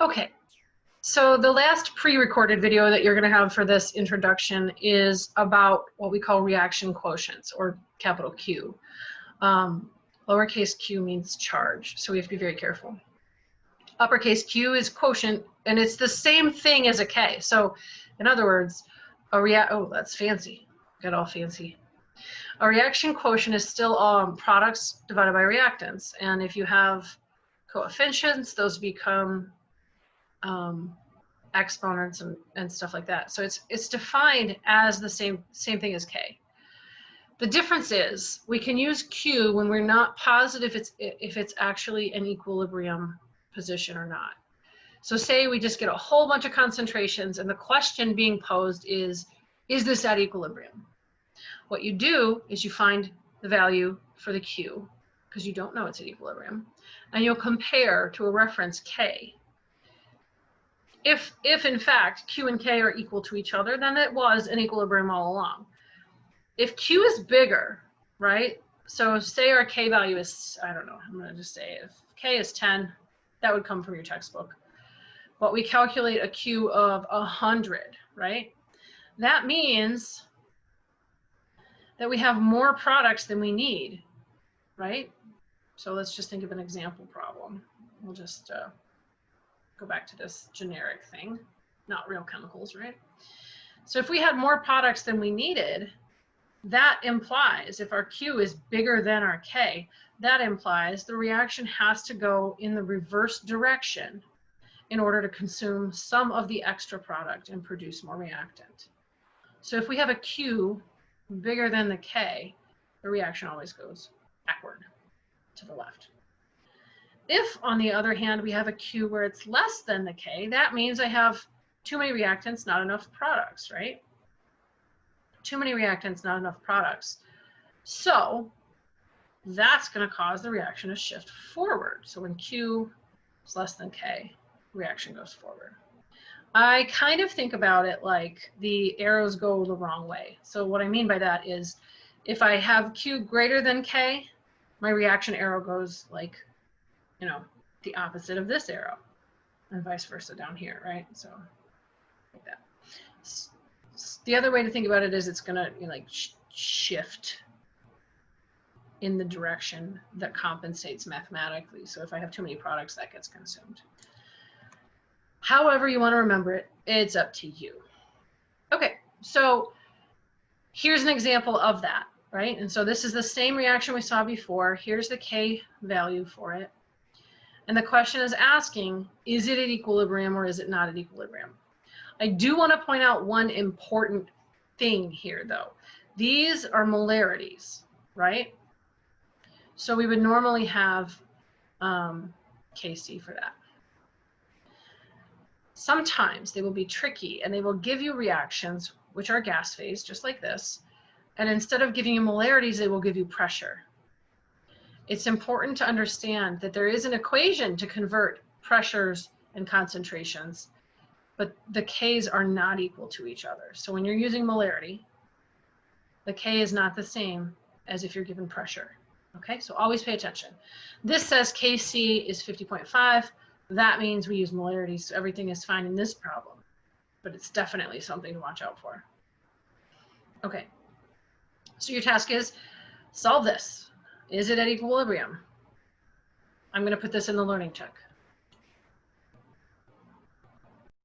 Okay, so the last pre-recorded video that you're going to have for this introduction is about what we call reaction quotients, or capital Q. Um, lowercase q means charge, so we have to be very careful. Uppercase Q is quotient, and it's the same thing as a K. So, in other words, a react. Oh, that's fancy. Got all fancy. A reaction quotient is still um, products divided by reactants, and if you have coefficients, those become um, exponents and, and stuff like that. So it's it's defined as the same same thing as k. The difference is we can use q when we're not positive it's if it's actually an equilibrium position or not. So say we just get a whole bunch of concentrations and the question being posed is, is this at equilibrium? What you do is you find the value for the q because you don't know it's at equilibrium and you'll compare to a reference k if, if in fact Q and K are equal to each other, then it was an equilibrium all along. If Q is bigger, right? So say our K value is, I don't know, I'm gonna just say if K is 10, that would come from your textbook. But we calculate a Q of 100, right? That means that we have more products than we need, right? So let's just think of an example problem. We'll just uh, go back to this generic thing, not real chemicals, right? So if we had more products than we needed, that implies if our Q is bigger than our K, that implies the reaction has to go in the reverse direction in order to consume some of the extra product and produce more reactant. So if we have a Q bigger than the K, the reaction always goes backward to the left. If, on the other hand, we have a Q where it's less than the K, that means I have too many reactants, not enough products, right? Too many reactants, not enough products. So that's going to cause the reaction to shift forward. So when Q is less than K, reaction goes forward. I kind of think about it like the arrows go the wrong way. So what I mean by that is if I have Q greater than K, my reaction arrow goes like you know, the opposite of this arrow and vice versa down here, right? So like that. The other way to think about it is it's gonna you know, like sh shift in the direction that compensates mathematically. So if I have too many products, that gets consumed. However you want to remember it, it's up to you. Okay, so here's an example of that, right? And so this is the same reaction we saw before. Here's the K value for it. And the question is asking, is it at equilibrium or is it not at equilibrium? I do want to point out one important thing here though. These are molarities, right? So we would normally have um, KC for that. Sometimes they will be tricky and they will give you reactions which are gas phase, just like this. And instead of giving you molarities, they will give you pressure it's important to understand that there is an equation to convert pressures and concentrations, but the Ks are not equal to each other. So when you're using molarity, the K is not the same as if you're given pressure. Okay, so always pay attention. This says Kc is 50.5. That means we use molarity, so everything is fine in this problem. But it's definitely something to watch out for. Okay, so your task is solve this. Is it at equilibrium? I'm going to put this in the learning check.